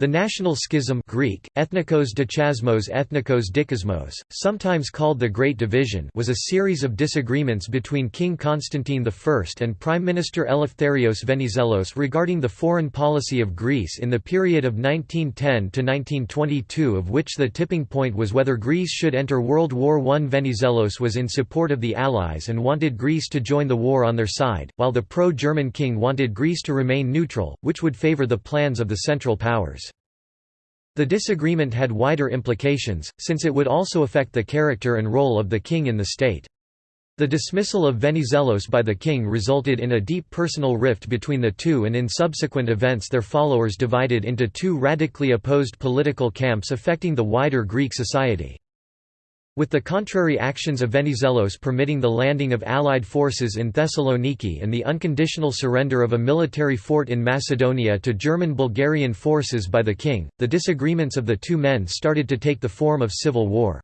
The national schism Greek, ethnikos dechasmos ethnikos dikasmos, sometimes called the Great Division was a series of disagreements between King Constantine I and Prime Minister Eleftherios Venizelos regarding the foreign policy of Greece in the period of 1910–1922 of which the tipping point was whether Greece should enter World War I. Venizelos was in support of the Allies and wanted Greece to join the war on their side, while the pro-German king wanted Greece to remain neutral, which would favour the plans of the Central Powers. The disagreement had wider implications, since it would also affect the character and role of the king in the state. The dismissal of Venizelos by the king resulted in a deep personal rift between the two and in subsequent events their followers divided into two radically opposed political camps affecting the wider Greek society. With the contrary actions of Venizelos permitting the landing of Allied forces in Thessaloniki and the unconditional surrender of a military fort in Macedonia to German-Bulgarian forces by the king, the disagreements of the two men started to take the form of civil war.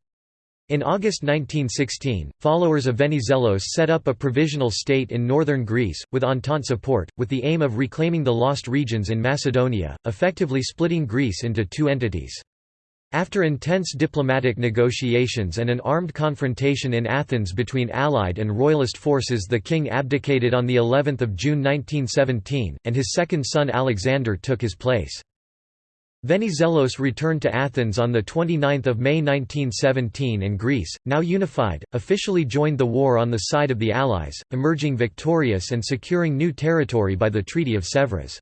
In August 1916, followers of Venizelos set up a provisional state in northern Greece, with Entente support, with the aim of reclaiming the lost regions in Macedonia, effectively splitting Greece into two entities. After intense diplomatic negotiations and an armed confrontation in Athens between Allied and Royalist forces the king abdicated on the 11th of June 1917, and his second son Alexander took his place. Venizelos returned to Athens on 29 May 1917 and Greece, now unified, officially joined the war on the side of the Allies, emerging victorious and securing new territory by the Treaty of Sèvres.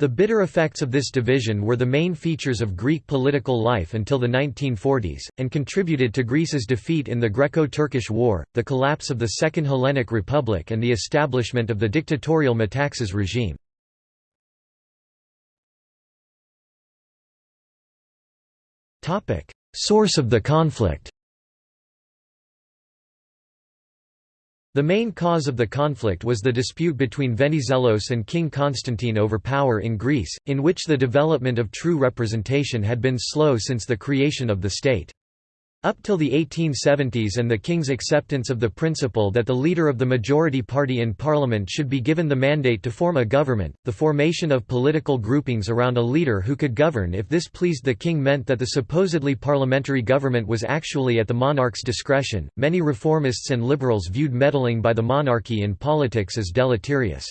The bitter effects of this division were the main features of Greek political life until the 1940s, and contributed to Greece's defeat in the Greco-Turkish War, the collapse of the Second Hellenic Republic and the establishment of the dictatorial Metaxas regime. Source of the conflict The main cause of the conflict was the dispute between Venizelos and King Constantine over power in Greece, in which the development of true representation had been slow since the creation of the state. Up till the 1870s and the king's acceptance of the principle that the leader of the majority party in parliament should be given the mandate to form a government, the formation of political groupings around a leader who could govern if this pleased the king meant that the supposedly parliamentary government was actually at the monarch's discretion. Many reformists and liberals viewed meddling by the monarchy in politics as deleterious.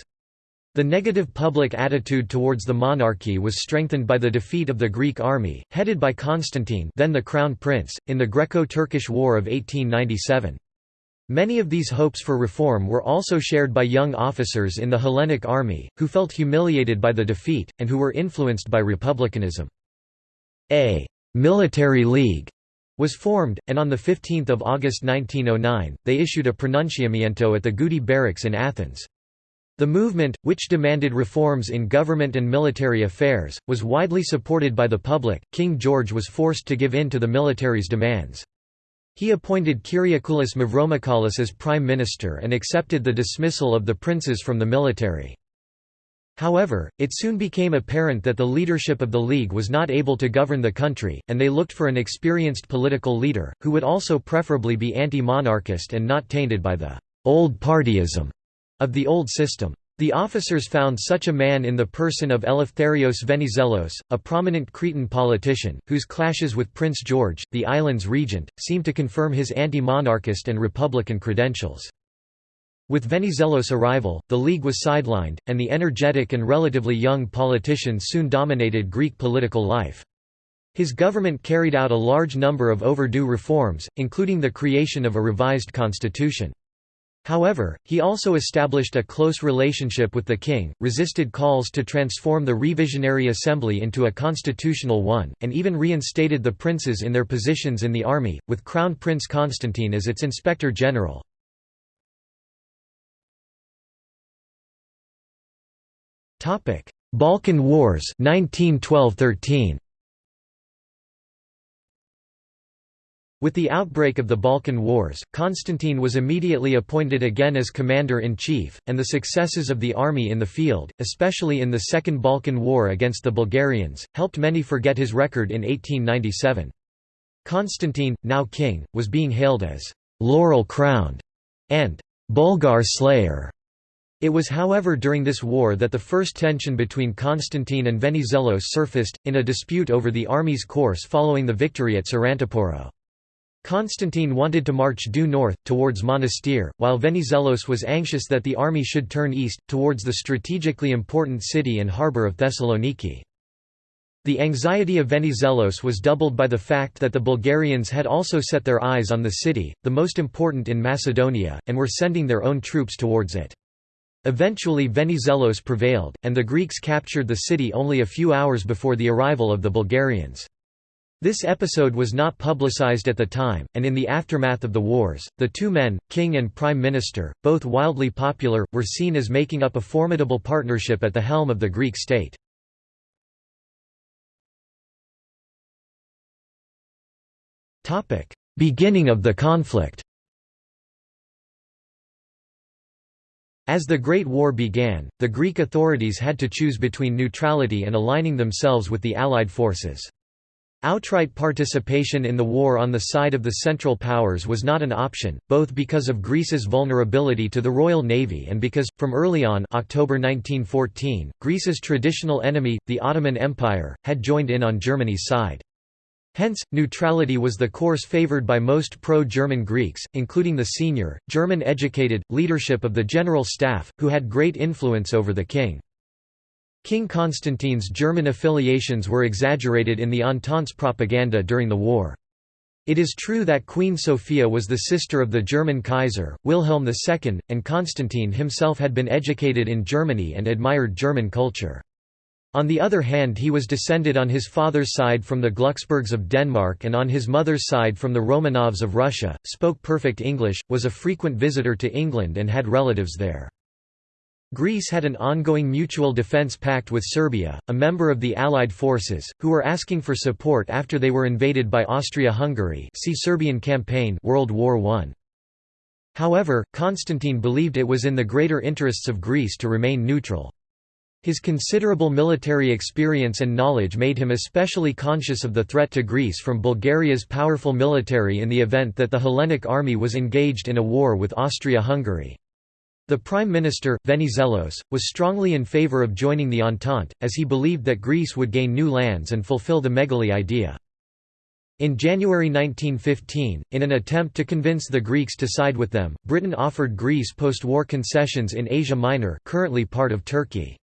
The negative public attitude towards the monarchy was strengthened by the defeat of the Greek army, headed by Constantine then the Crown Prince, in the Greco-Turkish War of 1897. Many of these hopes for reform were also shared by young officers in the Hellenic army, who felt humiliated by the defeat, and who were influenced by republicanism. A «military league» was formed, and on 15 August 1909, they issued a pronunciamiento at the Goudi barracks in Athens. The movement, which demanded reforms in government and military affairs, was widely supported by the public. King George was forced to give in to the military's demands. He appointed Kyriakoulis Mavromichalis as prime minister and accepted the dismissal of the princes from the military. However, it soon became apparent that the leadership of the League was not able to govern the country, and they looked for an experienced political leader, who would also preferably be anti-monarchist and not tainted by the «old partyism» of the old system. The officers found such a man in the person of Eleftherios Venizelos, a prominent Cretan politician, whose clashes with Prince George, the island's regent, seemed to confirm his anti-monarchist and republican credentials. With Venizelos' arrival, the League was sidelined, and the energetic and relatively young politician soon dominated Greek political life. His government carried out a large number of overdue reforms, including the creation of a revised constitution. However, he also established a close relationship with the king, resisted calls to transform the revisionary assembly into a constitutional one, and even reinstated the princes in their positions in the army, with Crown Prince Constantine as its inspector general. Balkan Wars 1912–13 With the outbreak of the Balkan Wars, Constantine was immediately appointed again as commander-in-chief, and the successes of the army in the field, especially in the Second Balkan War against the Bulgarians, helped many forget his record in 1897. Constantine, now king, was being hailed as «laurel-crowned» and «Bulgar slayer» It was however during this war that the first tension between Constantine and Venizelos surfaced, in a dispute over the army's course following the victory at Sarantaporo. Constantine wanted to march due north, towards Monastir, while Venizelos was anxious that the army should turn east, towards the strategically important city and harbour of Thessaloniki. The anxiety of Venizelos was doubled by the fact that the Bulgarians had also set their eyes on the city, the most important in Macedonia, and were sending their own troops towards it. Eventually Venizelos prevailed, and the Greeks captured the city only a few hours before the arrival of the Bulgarians. This episode was not publicized at the time, and in the aftermath of the wars, the two men, king and prime minister, both wildly popular, were seen as making up a formidable partnership at the helm of the Greek state. Beginning of the conflict As the Great War began, the Greek authorities had to choose between neutrality and aligning themselves with the Allied forces. Outright participation in the war on the side of the Central Powers was not an option, both because of Greece's vulnerability to the Royal Navy and because, from early on October 1914, Greece's traditional enemy, the Ottoman Empire, had joined in on Germany's side. Hence, neutrality was the course favored by most pro-German Greeks, including the senior, German-educated, leadership of the General Staff, who had great influence over the king. King Constantine's German affiliations were exaggerated in the Entente's propaganda during the war. It is true that Queen Sophia was the sister of the German Kaiser, Wilhelm II, and Constantine himself had been educated in Germany and admired German culture. On the other hand he was descended on his father's side from the Glucksburgs of Denmark and on his mother's side from the Romanovs of Russia, spoke perfect English, was a frequent visitor to England and had relatives there. Greece had an ongoing mutual defence pact with Serbia, a member of the Allied forces, who were asking for support after they were invaded by Austria-Hungary see Serbian Campaign World War I. However, Constantine believed it was in the greater interests of Greece to remain neutral. His considerable military experience and knowledge made him especially conscious of the threat to Greece from Bulgaria's powerful military in the event that the Hellenic army was engaged in a war with Austria-Hungary. The Prime Minister, Venizelos, was strongly in favour of joining the Entente, as he believed that Greece would gain new lands and fulfill the Megali idea. In January 1915, in an attempt to convince the Greeks to side with them, Britain offered Greece post-war concessions in Asia Minor currently part of Turkey.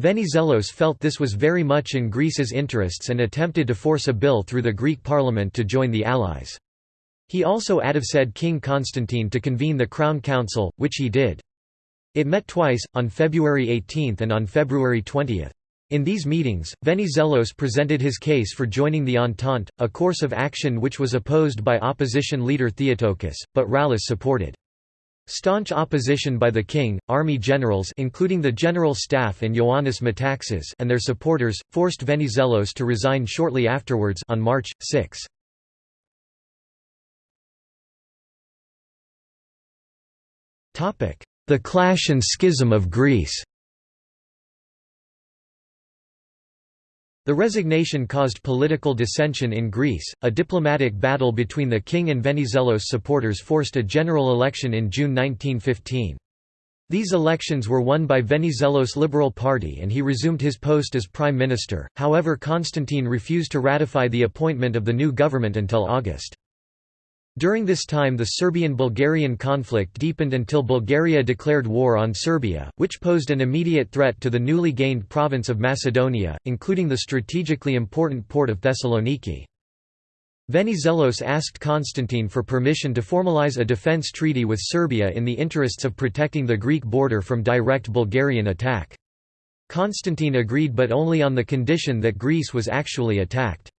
Venizelos felt this was very much in Greece's interests and attempted to force a bill through the Greek parliament to join the Allies. He also advised King Constantine to convene the Crown Council, which he did. It met twice, on February 18 and on February 20. In these meetings, Venizelos presented his case for joining the Entente, a course of action which was opposed by opposition leader Theotokis, but Rallis supported. Staunch opposition by the king, army generals including the general staff and Ioannis Metaxas and their supporters, forced Venizelos to resign shortly afterwards on March, 6. Topic: the Clash and Schism of Greece The resignation caused political dissension in Greece. A diplomatic battle between the king and Venizelos supporters forced a general election in June 1915. These elections were won by Venizelos' Liberal Party and he resumed his post as prime minister, however Constantine refused to ratify the appointment of the new government until August. During this time the Serbian-Bulgarian conflict deepened until Bulgaria declared war on Serbia, which posed an immediate threat to the newly gained province of Macedonia, including the strategically important port of Thessaloniki. Venizelos asked Constantine for permission to formalize a defence treaty with Serbia in the interests of protecting the Greek border from direct Bulgarian attack. Constantine agreed but only on the condition that Greece was actually attacked.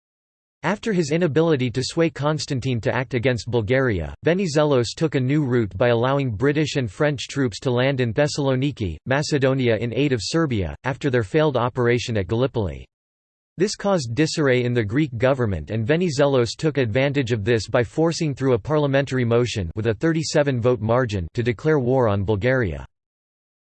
After his inability to sway Constantine to act against Bulgaria, Venizelos took a new route by allowing British and French troops to land in Thessaloniki, Macedonia in aid of Serbia, after their failed operation at Gallipoli. This caused disarray in the Greek government and Venizelos took advantage of this by forcing through a parliamentary motion with a 37-vote margin to declare war on Bulgaria.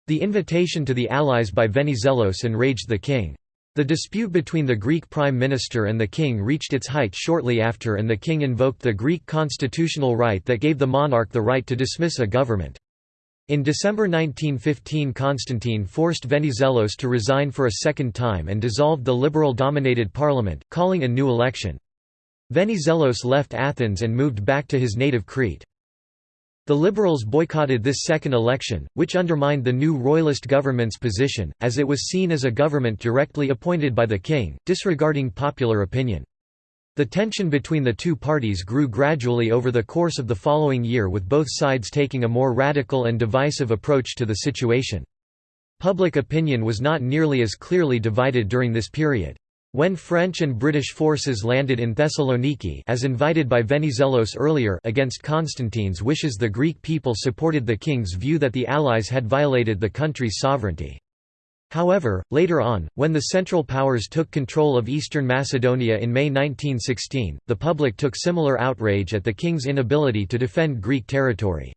The invitation to the Allies by Venizelos enraged the king. The dispute between the Greek prime minister and the king reached its height shortly after and the king invoked the Greek constitutional right that gave the monarch the right to dismiss a government. In December 1915 Constantine forced Venizelos to resign for a second time and dissolved the liberal-dominated parliament, calling a new election. Venizelos left Athens and moved back to his native Crete. The Liberals boycotted this second election, which undermined the new royalist government's position, as it was seen as a government directly appointed by the king, disregarding popular opinion. The tension between the two parties grew gradually over the course of the following year with both sides taking a more radical and divisive approach to the situation. Public opinion was not nearly as clearly divided during this period. When French and British forces landed in Thessaloniki as invited by Venizelos earlier against Constantine's wishes the Greek people supported the king's view that the Allies had violated the country's sovereignty. However, later on, when the Central Powers took control of eastern Macedonia in May 1916, the public took similar outrage at the king's inability to defend Greek territory.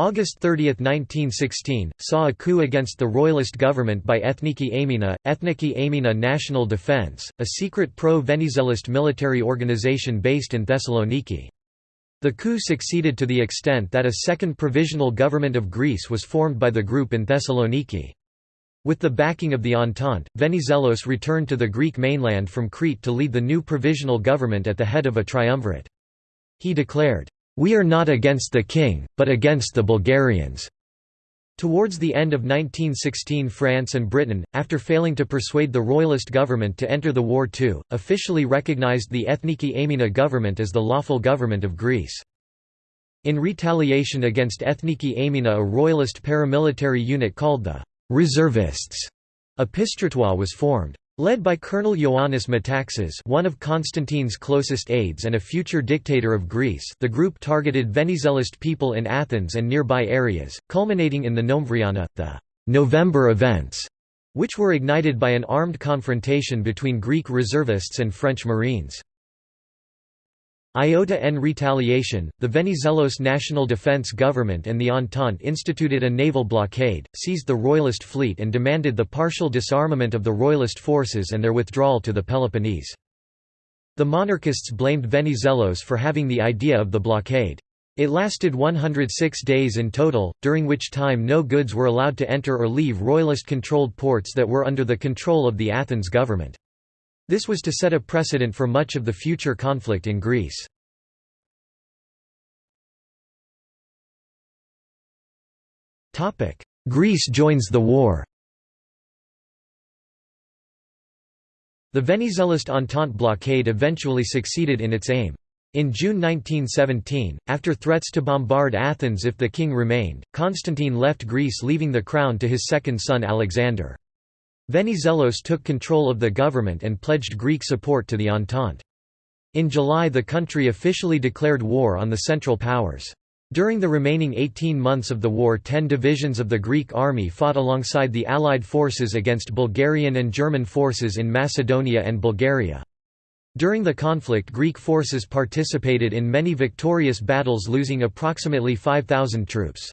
August 30, 1916, saw a coup against the royalist government by Ethniki Amyna, Ethniki Amyna National Defense, a secret pro-Venizelist military organization based in Thessaloniki. The coup succeeded to the extent that a second provisional government of Greece was formed by the group in Thessaloniki. With the backing of the Entente, Venizelos returned to the Greek mainland from Crete to lead the new provisional government at the head of a triumvirate. He declared, "'We are not against the king, but against the Bulgarians." Towards the end of 1916 France and Britain, after failing to persuade the royalist government to enter the war too, officially recognized the Ethniki Amyna government as the lawful government of Greece. In retaliation against Ethniki Amyna a royalist paramilitary unit called the reservists. Epistratoi was formed. Led by Colonel Ioannis Metaxas one of Constantine's closest aides and a future dictator of Greece the group targeted Venizelist people in Athens and nearby areas, culminating in the Nomvriana, the November events, which were ignited by an armed confrontation between Greek reservists and French Marines. Iota en retaliation, the Venizelos National Defense Government and the Entente instituted a naval blockade, seized the royalist fleet and demanded the partial disarmament of the royalist forces and their withdrawal to the Peloponnese. The monarchists blamed Venizelos for having the idea of the blockade. It lasted 106 days in total, during which time no goods were allowed to enter or leave royalist-controlled ports that were under the control of the Athens government. This was to set a precedent for much of the future conflict in Greece. Greece joins the war The Venizelist Entente blockade eventually succeeded in its aim. In June 1917, after threats to bombard Athens if the king remained, Constantine left Greece leaving the crown to his second son Alexander. Venizelos took control of the government and pledged Greek support to the Entente. In July the country officially declared war on the Central Powers. During the remaining 18 months of the war ten divisions of the Greek army fought alongside the Allied forces against Bulgarian and German forces in Macedonia and Bulgaria. During the conflict Greek forces participated in many victorious battles losing approximately 5,000 troops.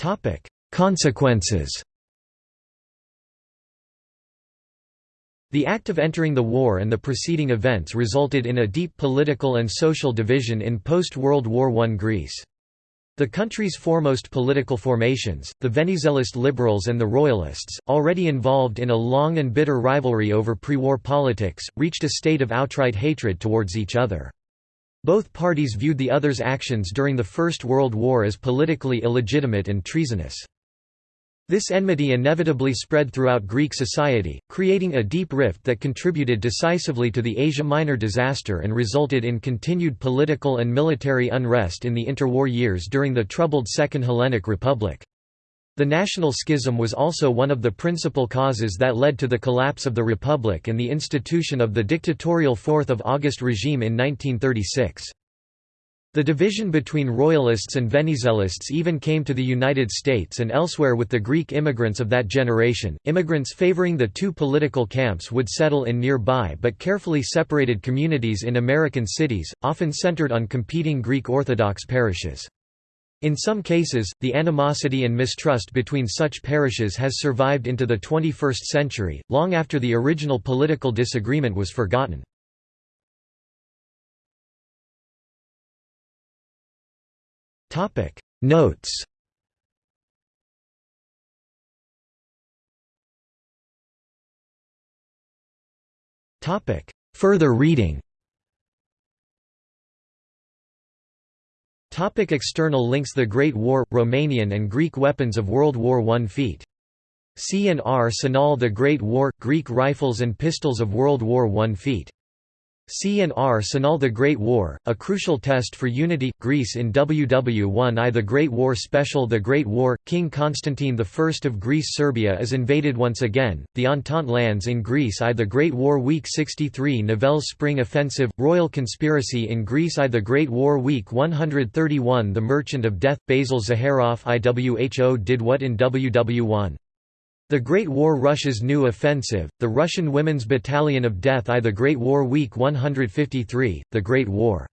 Topic: Consequences. The act of entering the war and the preceding events resulted in a deep political and social division in post-World War I Greece. The country's foremost political formations, the Venizelist liberals and the royalists, already involved in a long and bitter rivalry over pre-war politics, reached a state of outright hatred towards each other. Both parties viewed the other's actions during the First World War as politically illegitimate and treasonous. This enmity inevitably spread throughout Greek society, creating a deep rift that contributed decisively to the Asia Minor disaster and resulted in continued political and military unrest in the interwar years during the troubled Second Hellenic Republic. The national schism was also one of the principal causes that led to the collapse of the Republic and the institution of the dictatorial 4th of August regime in 1936. The division between Royalists and Venizelists even came to the United States and elsewhere with the Greek immigrants of that generation. Immigrants favoring the two political camps would settle in nearby but carefully separated communities in American cities, often centered on competing Greek Orthodox parishes. In some cases, the animosity and mistrust between such parishes has survived into the 21st century, long after the original political disagreement was forgotten. Notes Further reading Topic external links The Great War – Romanian and Greek weapons of World War I feat. C&Rsenal The Great War – Greek rifles and pistols of World War I feat. C&Rsenal The Great War, a crucial test for unity, Greece in WW1 I The Great War Special The Great War, King Constantine I of Greece Serbia is invaded once again, the Entente lands in Greece I The Great War Week 63 Nivelle's Spring Offensive, Royal Conspiracy in Greece I The Great War Week 131 The Merchant of Death, Basil Zaharoff IWHO did what in WW1 the Great War Russia's new offensive, the Russian Women's Battalion of Death I The Great War Week 153, The Great War